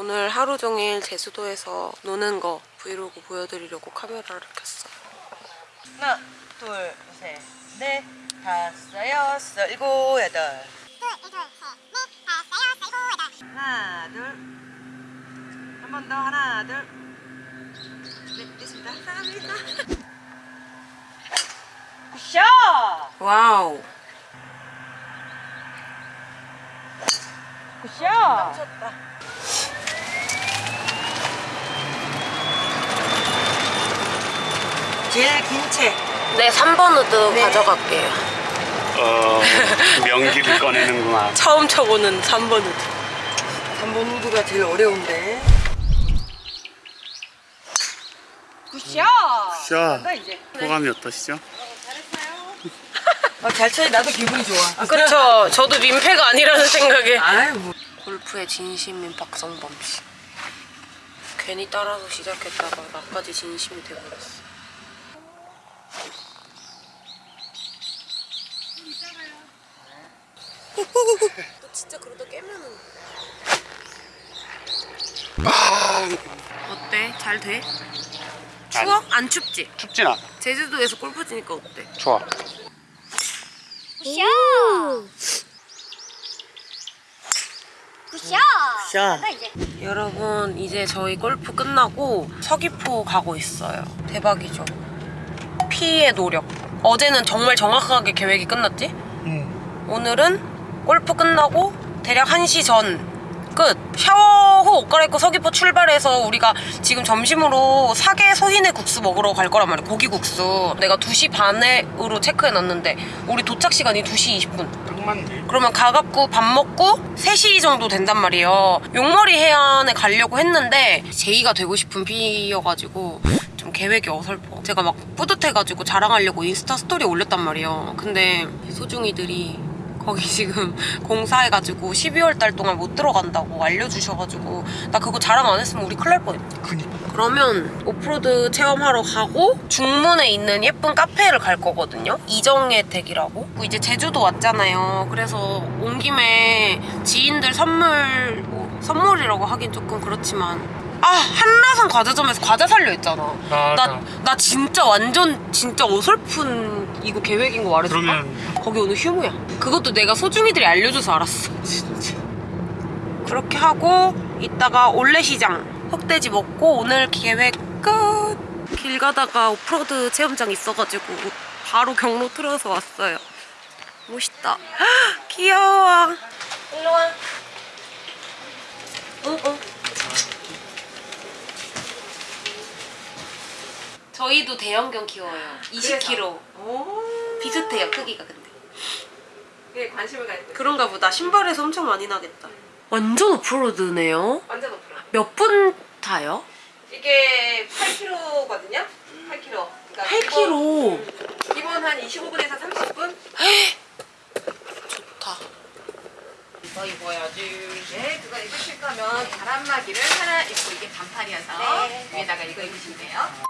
오늘 하루 종일 제주도에서 노는 거 브이로그 보여드리려고 카메라를 켰어요. 하나, 둘, 셋, 넷, 다섯, 여섯, 일곱, 여덟. 하나, 둘. 한 번 더, 하나, 둘. 네, 됐습니다. 감사합니다. Good shot! Wow. Good shot! 제일 긴 채. 네, 3번 우드 네. 가져갈게요. 어, 명기를 꺼내는구나. 처음 쳐보는 3번 우드. 3번 우드가 제일 어려운데. Good shot! 이제. 소감이 어떠시죠? 아, 잘 쳐야 나도 기분이 좋아. 아, 그쵸. 저도 민폐가 아니라는 생각에. 아유, 뭐. 골프의 진심인 박성범 씨. 괜히 따라서 시작했다가 나까지 진심이 돼버렸어. 너 진짜 그러다 깨면은. 어때? 잘 돼? 추워? 안 춥지? 춥진 않아. 제주도에서 골프 치니까 어때? 좋아. 굿샷! 여러분 이제 저희 골프 끝나고 서귀포 가고 있어요 대박이죠 피의 노력 어제는 정말 정확하게 계획이 끝났지? 응. 오늘은 골프 끝나고 대략 1시 전 끝! 샤워 후 옷 갈아입고 서귀포 출발해서 우리가 지금 점심으로 사계 소희네 국수 먹으러 갈 거란 말이야 고기 국수 내가 2시 반에으로 체크해놨는데 우리 도착 시간이 2시 20분 딱 맞네. 그러면 가갖고 밥 먹고 3시 정도 된단 말이에요 용머리 해안에 가려고 했는데 제의가 되고 싶은 피여가지고 좀 계획이 어설퍼 제가 막 뿌듯해가지고 자랑하려고 인스타 스토리 올렸단 말이에요 근데 소중이들이 거기 지금 공사해가지고 12월 달 동안 못 들어간다고 알려주셔가지고 나 그거 자랑 안 했으면 우리 큰일 날 뻔했다 그니까. 그러면 오프로드 체험하러 가고 중문에 있는 예쁜 카페를 갈 거거든요. 이정의 댁이라고. 이제 제주도 왔잖아요. 그래서 온 김에 지인들 선물 뭐, 선물이라고 하긴 조금 그렇지만 아 한라산 과자점에서 과자 살려 있잖아. 맞아. 나, 나 진짜 완전 진짜 어설픈 이거 계획인 거 말해줄까? 그러면 거기 오늘 휴무야. 그것도 내가 소중이들이 알려줘서 알았어. 진짜. 그렇게 하고 이따가 올레시장 흑돼지 먹고 오늘 계획 끝. 길 가다가 오프로드 체험장 있어가지고 바로 경로 틀어서 왔어요. 멋있다. 헉, 귀여워. 일로 와. 응, 응. 저희도 대형견 키워요. 20kg. 오. 비슷해요, 크기가 근데. 그게 관심을 가지고 그런가 보다. 신발에서 엄청 많이 나겠다. 완전 오프로드네요. 완전 높여. 몇분 타요? 이게 8kg거든요? 8kg. 그러니까 8kg. 기본, 기본 한 25분에서 30분? 좋다. 이거 입어야지. 네, 그거 입으실 거면 바람막이를 하나 입고 이게 반팔이어서 위에다가 이거 입으시면 돼요.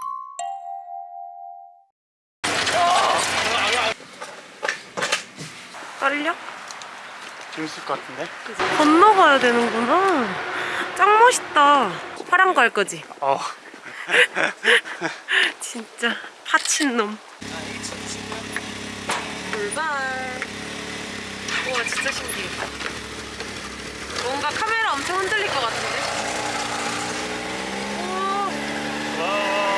떨려? 재밌을 것 같은데? 건너가야 되는구나. 짱 멋있다. 파란 거 할 거지? 어. 진짜 파친 놈. 불발. 우와 진짜 신기해. 뭔가 카메라 엄청 흔들릴 것 같은데? 우와.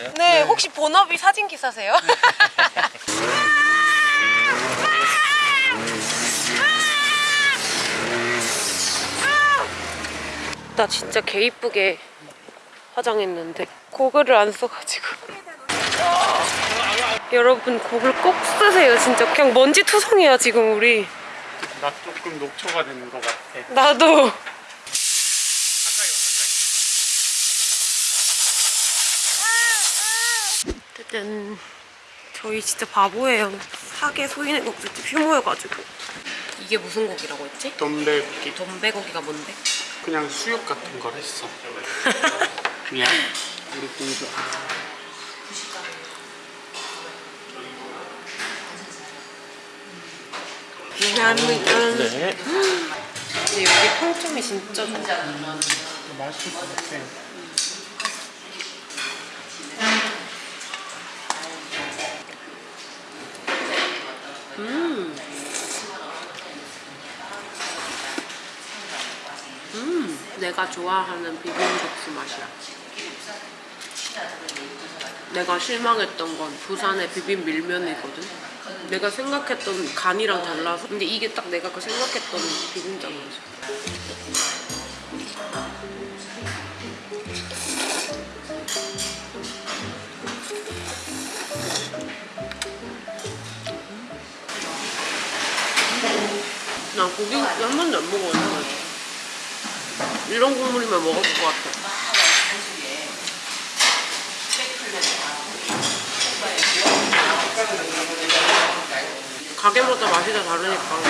잘 났어요? 네, 혹시 본업이 사진 기사세요? 나 진짜 개 이쁘게 화장했는데 고글을 안 써가지고 여러분 곡을 꼭 쓰세요 진짜 그냥 먼지 투성이야 지금 우리 나 조금 녹초가 되는 것 같아. 나도 짜잔 저희 진짜 바보예요 사계 소인의 국수집 휴무여가지고 이게 무슨 곡이라고 했지? 돈베기 돈배고기가 뭔데? 그냥 수육 같은 걸 했어. 미안. 우리 공주. 미안합니다 네. 근데 여기 평점이 진짜 좋아 맛있을 것 같아. 내가 좋아하는 비빔국수 맛이야. 내가 실망했던 건 부산의 비빔 밀면이거든. 내가 생각했던 간이랑 달라서. 근데 이게 딱 내가 그 생각했던 비빔장 맛이야. 나 고기 한 번도 안 먹어봤어. 이런 국물이면 먹을 것 같아. 가게마다 맛이 다 다르니까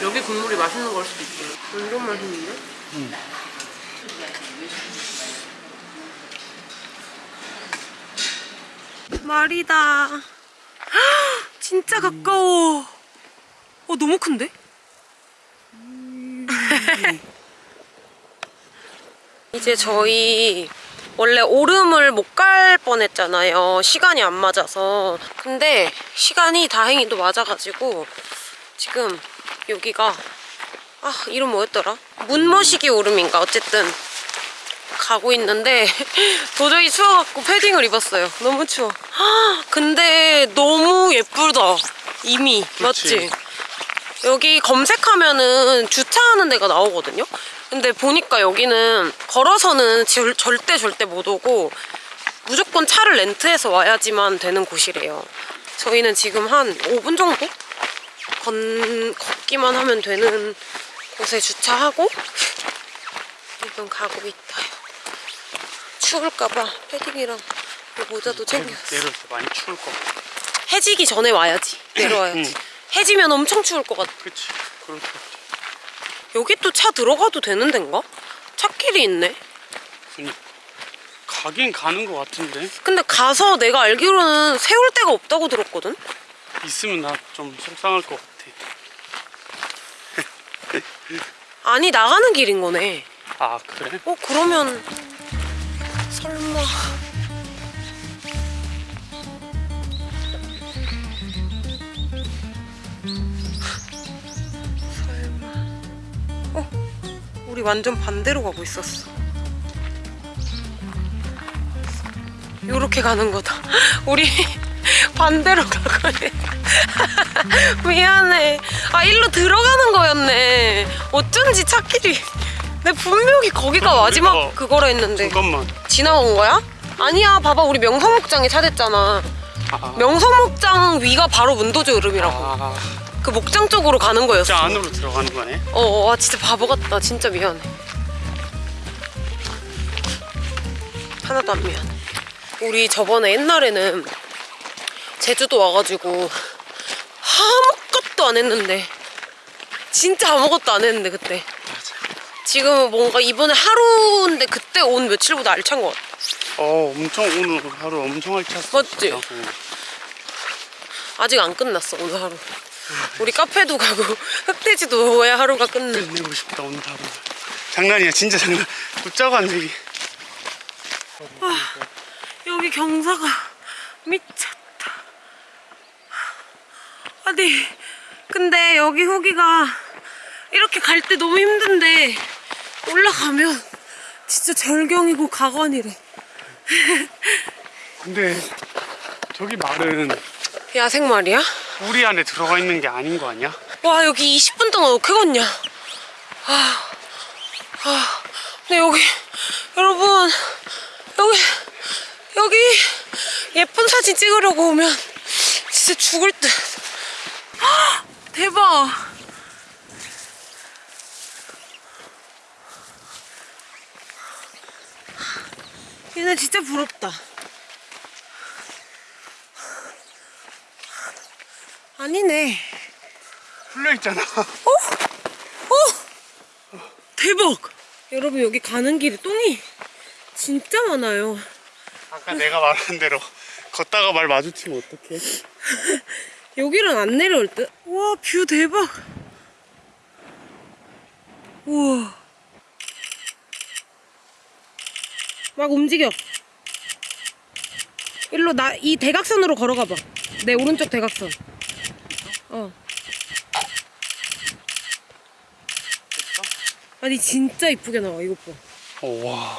여기 국물이 맛있는 걸 수도 있지. 완전 맛있는데? 말이다. 헉, 진짜 가까워. 어 너무 큰데? 이제 저희 원래 오름을 못 갈 뻔했잖아요. 시간이 안 맞아서. 근데 시간이 다행히도 맞아가지고 지금 여기가 아 이름 뭐였더라? 문머시기 오름인가 어쨌든 가고 있는데 도저히 추워갖고 패딩을 입었어요. 너무 추워. 아, 근데 너무 예쁘다. 이미 맞지? 여기 검색하면은 주차하는 데가 나오거든요. 근데 보니까 여기는 걸어서는 절, 절대 절대 못 오고 무조건 차를 렌트해서 와야지만 되는 곳이래요. 저희는 지금 한 5분 정도 건, 걷기만 하면 되는 곳에 주차하고 지금 가고 있다. 추울까봐 패딩이랑 이 모자도 챙겼어. 내려올 때 많이 추울 것 같아. 해지기 전에 와야지. 내려와야지. 응. 해지면 엄청 추울 것 같아. 그치. 그럴 것 같아. 여기 또 차 들어가도 되는 데인가? 차길이 있네. 가긴 가는 것 같은데. 근데 가서 내가 알기로는 세울 데가 없다고 들었거든? 있으면 나 좀 속상할 것 같아. 아니 나가는 길인 거네. 아, 그래? 어 그러면 설마 우리 완전 반대로 가고 있었어. 요렇게 가는 거다. 우리 반대로 가고 있 미안해. 아, 일로 들어가는 거였네. 어쩐지 차길이. 내 분명히 거기가 마지막 우리가- 그거라 했는데. 잠깐만. 지나온 거야? 아니야, 봐봐. 우리 명성목장에 차 댔잖아. 아, 명성목장 위가 바로 문도조 으름이라고. 아, 그 목장 쪽으로 가는 거였어. 진짜 안으로 들어가는 거네. 어, 어, 와, 진짜 바보 같다. 진짜 미안해. 하나도 안 미안해. 우리 저번에 옛날에는 제주도 와가지고 아무것도 안 했는데 진짜 아무것도 안 했는데 그때. 지금 뭔가 이번에 하루인데 그때 온 며칠보다 알찬 것 같아. 어, 엄청 오늘 하루 엄청 알찼어. 맞지? 진짜. 어. 아직 안 끝났어 오늘 하루. 우리 카페도 가고 흑돼지도 먹어야 하루가 끝나. 끝내고 싶다 오늘 하루. 장난이야, 진짜 장난. 웃자고 안 되기. 여기 경사가 미쳤다. 아니, 근데 여기 후기가 이렇게 갈 때 너무 힘든데 올라가면 진짜 절경이고 가관이래. 근데 저기 말은 야생 말이야? 우리 안에 들어가 있는 게 아닌 거 아니야? 와 여기 20분 동안 어떻게 걷냐? 아, 아, 근데 여기 여러분 여기 여기 예쁜 사진 찍으려고 오면 진짜 죽을 듯. 헉, 대박. 얘네 진짜 부럽다. 아니네. 풀려 있잖아. 대박! 여러분 여기 가는 길에 똥이 진짜 많아요. 아까 내가 말한 대로 걷다가 말 마주치면 어떡해? 여기는 안 내려올 듯? 와, view 대박! 우와. 막 움직여. 일로 나, 이 대각선으로 걸어가봐. 내 오른쪽 대각선. 어. 아니, 진짜 이쁘게 나와, 이것 봐. 어, 와.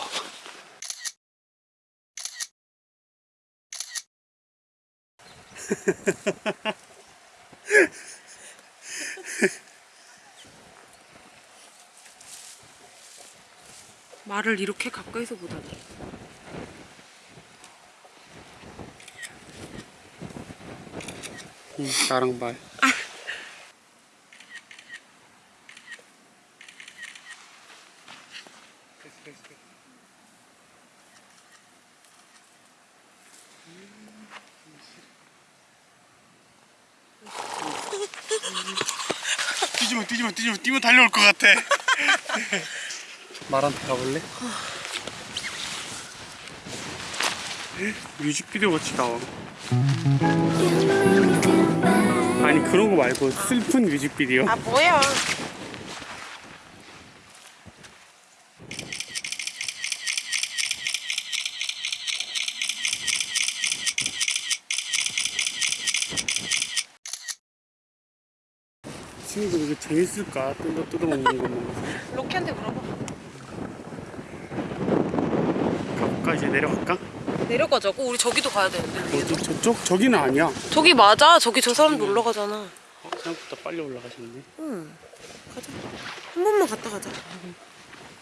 말을 이렇게 가까이서 보다니. 응, 나랑 말. 뛰지마 뛰지마 뛰지마 뛰면 달려올 것 같아 말한테 가볼래? 뮤직비디오 같이 나와 아니 그런 거 말고 슬픈 뮤직비디오 아, 뭐야. 친구들 이거 재밌을까? 뜯어 뜯어먹는 거 보면서 로키한테 물어봐. 가볼까? 이제 내려갈까? 내려가자고? 우리 저기도 가야 되는데. 어디 저쪽? 저기는 아니야 저기 맞아. 저기 저 사람 놀러 가잖아. 어, 생각보다 빨리 올라가셨네 응. 가자. 한 번만 갔다 가자.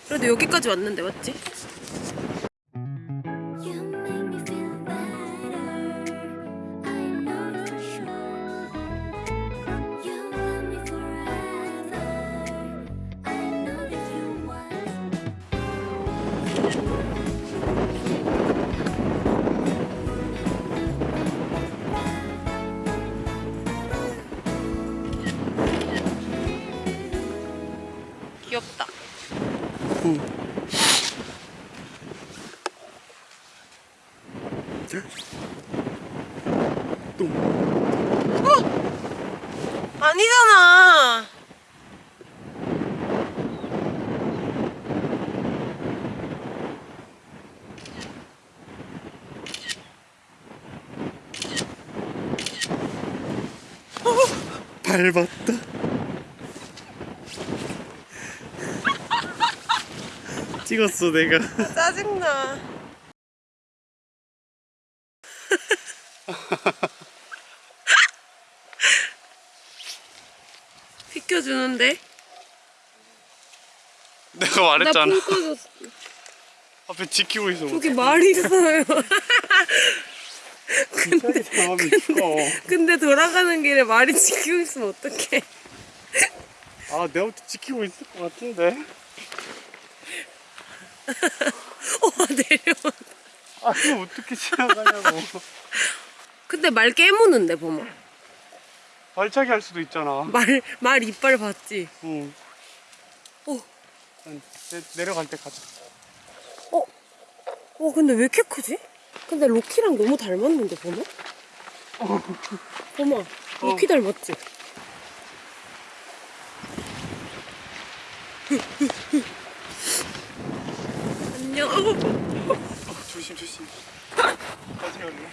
그래도 여기까지 왔는데 맞지? 똥 아니잖아. 밟았다 찍었어 내가 짜증나. 비켜주는데? 내가 나 말했잖아 불 꺼졌어. 앞에 지키고 있어 저기 말 있어요. 근데 있어 근데 돌아가는 길에 말이 지키고 있으면 어떡해. 아 내가부터 지키고 있을 것 같은데 어, 내려. 아 그럼 어떻게 지나가냐고 근데 말 깨무는데, 보마. 발차기 할 수도 있잖아 말, 말 이빨 봤지? 응 어. 응, 내, 내려갈 때 가자 어? 어, 근데 왜 이렇게 크지? 근데 로키랑 너무 닮았는데, 보마? 보마, 로키 닮았지? 안녕. 어, 조심 조심 가지 않나?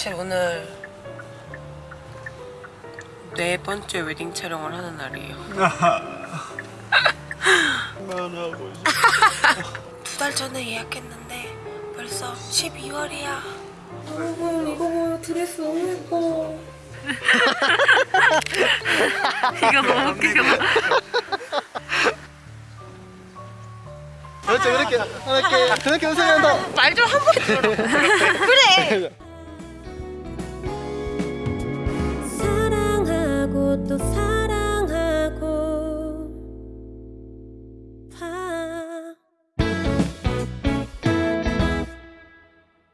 사실 오늘 네 번째 웨딩 촬영을 하는 날이에요. 그만하고 싶어 두달 전에 예약했는데 벌써 12월이야. 여러분 이거 봐요 드레스 너무 예뻐. 이거 너무 웃기다. 그렇죠 그렇게 그렇게 그렇게 웃으면 더말좀 한 번 들어. 그래. 또